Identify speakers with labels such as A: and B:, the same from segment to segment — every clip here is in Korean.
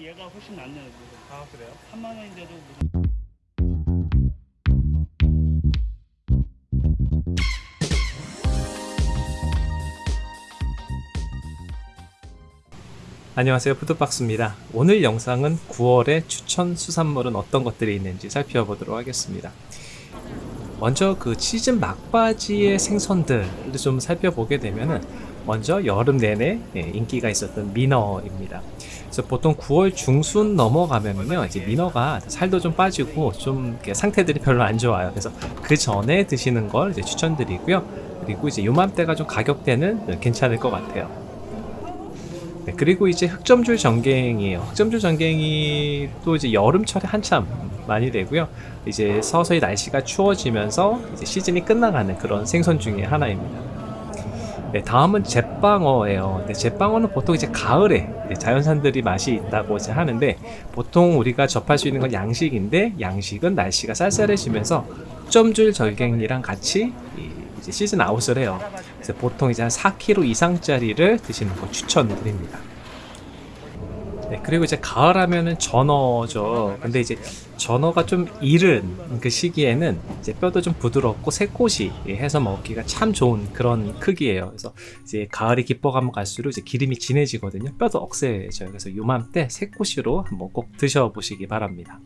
A: 얘가 훨씬 낫네요. 지금.
B: 아 그래요?
A: 3만 원인데도 무슨
B: 안녕하세요 푸드박스입니다 오늘 영상은 9월의 추천 수산물은 어떤 것들이 있는지 살펴보도록 하겠습니다 먼저 그 시즌 막바지의 생선들을 좀 살펴보게 되면은 먼저 여름 내내 예, 인기가 있었던 민어입니다. 그래서 보통 9월 중순 넘어가면은요, 이제 민어가 살도 좀 빠지고 좀 상태들이 별로 안 좋아요. 그래서 그 전에 드시는 걸 이제 추천드리고요. 그리고 이제 요맘때가 좀 가격대는 괜찮을 것 같아요. 네, 그리고 이제 흑점줄 전갱이에요. 흑점줄 전갱이 또 이제 여름철에 한참 많이 되고요. 이제 서서히 날씨가 추워지면서 이제 시즌이 끝나가는 그런 생선 중에 하나입니다. 네, 다음은 제빵어예요. 네, 제빵어는 보통 이제 가을에 이제 자연산들이 맛이 있다고 이제 하는데 보통 우리가 접할 수 있는 건 양식인데 양식은 날씨가 쌀쌀해지면서 흑점줄 절갱이랑 같이 시즌 아웃을 해요. 그래서 보통 이제 한 4kg 이상짜리를 드시는 거 추천드립니다. 네, 그리고 이제 가을 하면은 전어죠. 근데 이제 전어가 좀 이른 그 시기에는 이제 뼈도 좀 부드럽고 새꼬시 해서 먹기가 참 좋은 그런 크기예요. 그래서 이제 가을이 깊어가면 갈수록 이제 기름이 진해지거든요. 뼈도 억세져요. 그래서 요맘때 새꼬시로 한번 꼭 드셔보시기 바랍니다.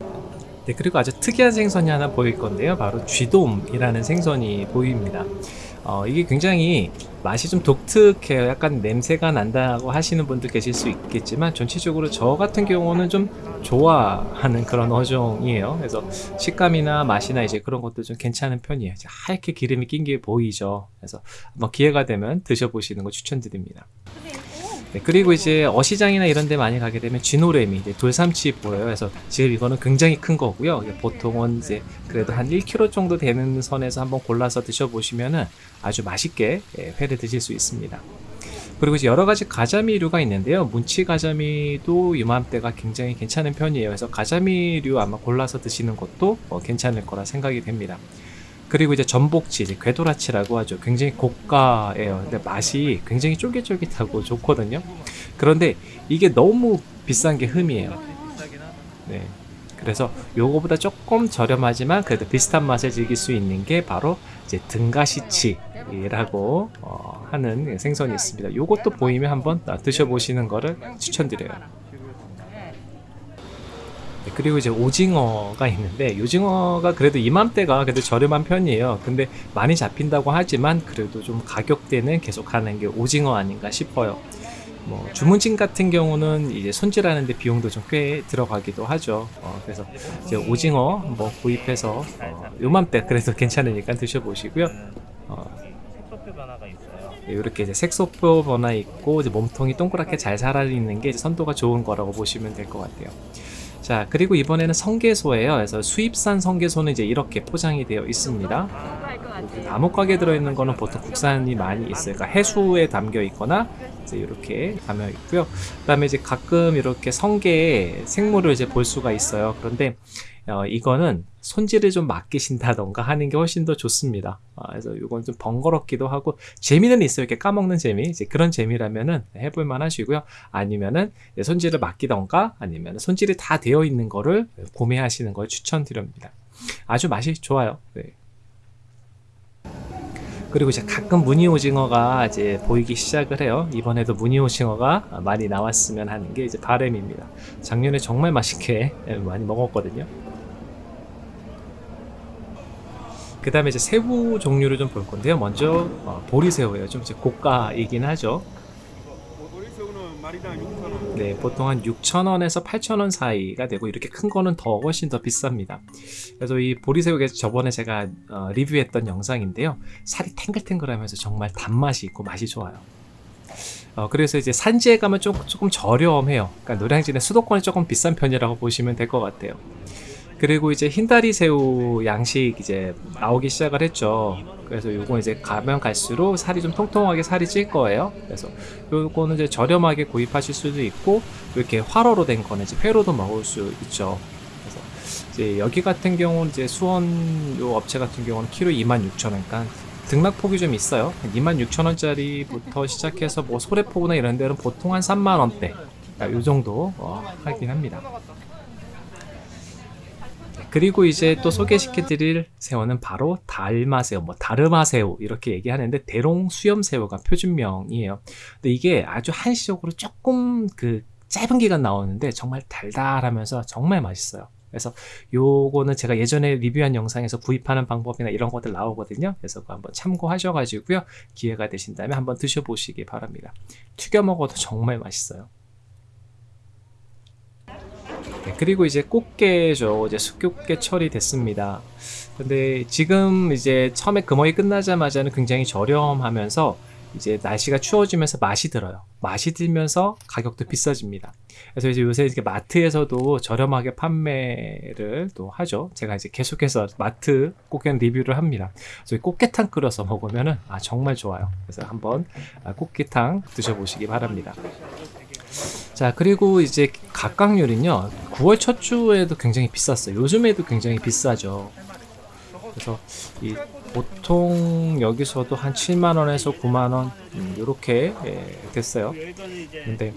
B: 네, 그리고 아주 특이한 생선이 하나 보일 건데요. 바로 쥐돔이라는 생선이 보입니다. 어, 이게 굉장히 맛이 좀 독특해요. 약간 냄새가 난다고 하시는 분들 계실 수 있겠지만 전체적으로 저 같은 경우는 좀 좋아하는 그런 어종이에요. 그래서 식감이나 맛이나 이제 그런 것도 좀 괜찮은 편이에요. 하얗게 기름이 낀 게 보이죠. 그래서 한번 기회가 되면 드셔보시는 거 추천드립니다. 네, 그리고 이제 어시장이나 이런 데 많이 가게 되면 쥐노래미, 이제 돌삼치 보여요. 그래서 지금 이거는 굉장히 큰 거고요. 보통은 이제 그래도 한 1kg 정도 되는 선에서 한번 골라서 드셔보시면은 아주 맛있게 예, 회를 드실 수 있습니다. 그리고 이제 여러 가지 가자미류가 있는데요. 문치 가자미도 이맘때가 굉장히 괜찮은 편이에요. 그래서 가자미류 아마 골라서 드시는 것도 어, 괜찮을 거라 생각이 됩니다. 그리고 이제 전복치, 이제 궤도라치라고 하죠. 굉장히 고가예요. 근데 맛이 굉장히 쫄깃쫄깃하고 좋거든요. 그런데 이게 너무 비싼 게 흠이에요. 네. 그래서 요거보다 조금 저렴하지만 그래도 비슷한 맛을 즐길 수 있는 게 바로 이제 등가시치라고 어, 하는 생선이 있습니다. 요것도 보이면 한번 드셔보시는 거를 추천드려요. 네, 그리고 이제 오징어가 있는데 오징어가 그래도 이맘때가 그래도 저렴한 편이에요. 근데 많이 잡힌다고 하지만 그래도 좀 가격대는 계속 하는 게 오징어 아닌가 싶어요. 뭐 주문진 같은 경우는 이제 손질하는데 비용도 좀 꽤 들어가기도 하죠. 어, 그래서 이제 오징어 뭐 구입해서 어, 요맘때 그래도 괜찮으니까 드셔보시고요. 어. 이렇게 이제 색소표 변화 있고 이제 몸통이 동그랗게 잘 살아있는 게 선도가 좋은 거라고 보시면 될 것 같아요. 자 그리고 이번에는 성게소예요. 그래서 수입산 성게소는 이제 이렇게 포장이 되어 있습니다. 나무 가게 들어있는 거는 보통 국산이 많이 있어요. 그러니까 해수에 담겨 있거나 이제 이렇게 담겨 있고요. 그 다음에 이제 가끔 이렇게 성게 생물을 이제 볼 수가 있어요. 그런데 어, 이거는 손질을 좀 맡기신다던가 하는 게 훨씬 더 좋습니다. 아, 그래서 이건 좀 번거롭기도 하고 재미는 있어요. 이렇게 까먹는 재미. 이제 그런 재미라면은 해볼만 하시고요. 아니면은 손질을 맡기던가 아니면 손질이 다 되어 있는 거를 구매하시는 걸 추천드립니다. 아주 맛이 좋아요. 네. 그리고 이제 가끔 무늬 오징어가 이제 보이기 시작을 해요. 이번에도 무늬 오징어가 많이 나왔으면 하는 게 이제 바램입니다. 작년에 정말 맛있게 많이 먹었거든요. 그 다음에 이제 새우 종류를 좀 볼 건데요. 먼저 어, 보리새우예요. 좀 이제 고가이긴 하죠.
C: 머리새우는 마리당 6,000원.
B: 네, 보통 한 6,000원에서 8,000원 사이가 되고 이렇게 큰 거는 더 훨씬 더 비쌉니다. 그래서 이 보리새우가 저번에 제가 어, 리뷰했던 영상인데요. 살이 탱글탱글하면서 정말 단맛이 있고 맛이 좋아요. 어, 그래서 이제 산지에 가면 조금, 조금 저렴해요. 그러니까 노량진의 수도권이 조금 비싼 편이라고 보시면 될 것 같아요. 그리고 이제 흰다리 새우 양식 이제 나오기 시작을 했죠. 그래서 요거 이제 가면 갈수록 살이 좀 통통하게 살이 찔 거예요. 그래서 요거는 이제 저렴하게 구입하실 수도 있고 이렇게 화로로 된 거는 이제 회로도 먹을 수 있죠. 그래서 이제 여기 같은 경우는 이제 수원 요 업체 같은 경우는 키로 26,000원, 그러니까 등락폭이 좀 있어요. 26,000원짜리부터 시작해서 뭐 소래포구나 이런 데는 보통 한 3만원대 요 정도 어, 하긴 합니다. 네, 그리고 이제 또 소개시켜드릴 새우는 바로 달마새우, 뭐 다르마새우 이렇게 얘기하는데 대롱 수염새우가 표준명이에요. 근데 이게 아주 한시적으로 조금 그 짧은 기간 나오는데 정말 달달하면서 정말 맛있어요. 그래서 요거는 제가 예전에 리뷰한 영상에서 구입하는 방법이나 이런 것들 나오거든요. 그래서 한번 참고하셔 가지고요. 기회가 되신다면 한번 드셔보시기 바랍니다. 튀겨 먹어도 정말 맛있어요. 네, 그리고 이제 꽃게죠. 이제 숯꽃게 철이 됐습니다. 근데 지금 이제 처음에 금어이 끝나자마자는 굉장히 저렴하면서 이제 날씨가 추워지면서 맛이 들어요. 맛이 들면서 가격도 비싸집니다. 그래서 이제 요새 이렇게 마트에서도 저렴하게 판매를 또 하죠. 제가 이제 계속해서 마트 꽃게는 리뷰를 합니다. 그래서 이 꽃게탕 끓여서 먹으면은 아 정말 좋아요. 그래서 한번 아, 꽃게탕 드셔보시기 바랍니다. 자 그리고 이제 각각률은요 9월 첫 주에도 굉장히 비쌌어요 요즘에도 굉장히 비싸죠 그래서 이 보통 여기서도 한 7만원에서 9만원 음, 이렇게 예, 됐어요 근데-.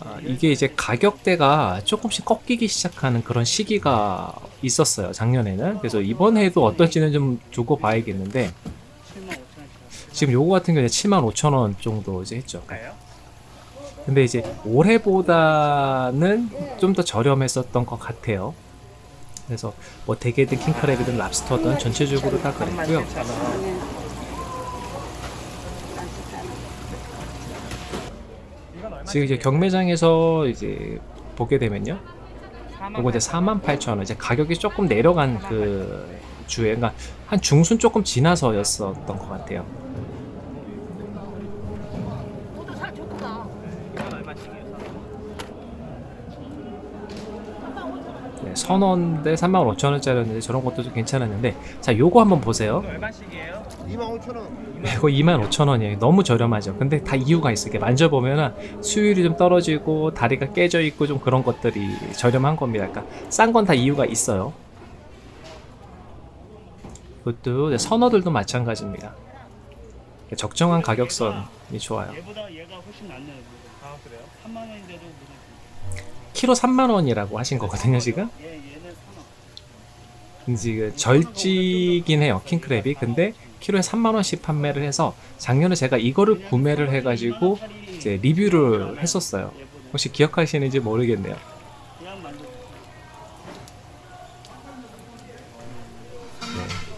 A: 아,
B: 이게 이제 가격대가 조금씩 꺾이기 시작하는 그런 시기가 있었어요 작년에는 그래서 이번 해도 어떨지는 좀 두고 봐야겠는데
A: 7만 5천 원씩.
B: 지금 요거 같은 경우에 7만 5천 원 정도 이제 했죠? 근데 이제 올해보다는 좀 더 저렴했었던 것 같아요. 그래서 뭐 대게든 킹크랩이든 랍스터든 전체적으로 다 그랬고요. 지금 이제 경매장에서 이제 보게 되면요. 요거 이제 48,000원. 이제 가격이 조금 내려간 그 주에, 그러니까 한 중순 조금 지나서였었던 것 같아요. 선원대 35,000원짜리였는데 저런 것도 좀 괜찮았는데 자 요거 한번 보세요.
A: 얼마씩이에요?
C: 25,000원.
B: 이거 25,000원이에요. 너무 저렴하죠. 근데 다 이유가 있어요. 만져보면 수율이 좀 떨어지고 다리가 깨져 있고 좀 그런 것들이 저렴한 겁니다. 그러니까 싼 건 다 이유가 있어요. 이것도 선어들도 마찬가지입니다. 적정한 가격선이 좋아요.
A: 얘보다 얘가 훨씬 낫네.
B: 키로 3만원이라고 하신 거거든요 지금
A: 얘 얘는 3원.
B: 근데 지금 절지긴 해요 킹크랩이 근데 키로에 3만원씩 판매를 해서 작년에 제가 이거를 구매를 해가지고 이제 리뷰를 했었어요 혹시 기억하시는지 모르겠네요
A: 만들.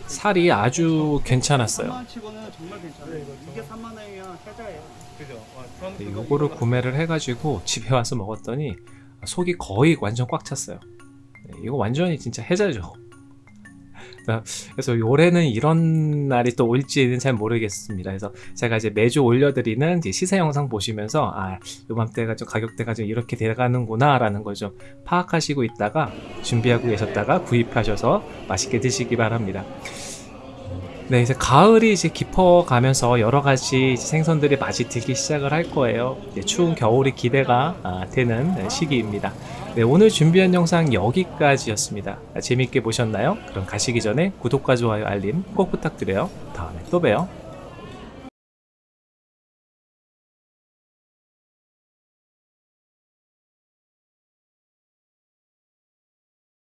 B: 살이 아주 괜찮았어요
A: 3만 치고는 정말 괜찮아요. 이게 3만 원이면 해자예요. 그죠?
B: 네, 이거를 구매를 해가지고 집에 와서 먹었더니 속이 거의 완전 꽉 찼어요 네, 이거 완전히 진짜 해자죠 그래서 올해는 이런 날이 또 올지는 잘 모르겠습니다. 그래서 제가 이제 매주 올려드리는 시세 영상 보시면서 아 요맘때가 좀 가격대가 좀 이렇게 돼가는구나 라는 걸 좀 파악하시고 있다가 준비하고 계셨다가 구입하셔서 맛있게 드시기 바랍니다. 네, 이제 가을이 이제 깊어가면서 여러 가지 이제 생선들이 맛이 들기 시작을 할 거예요. 이제 추운 겨울이 기대가 아, 되는 네, 시기입니다. 네, 오늘 준비한 영상 여기까지였습니다. 재밌게 보셨나요? 그럼 가시기 전에 구독과 좋아요, 알림 꼭 부탁드려요. 다음에 또 봬요.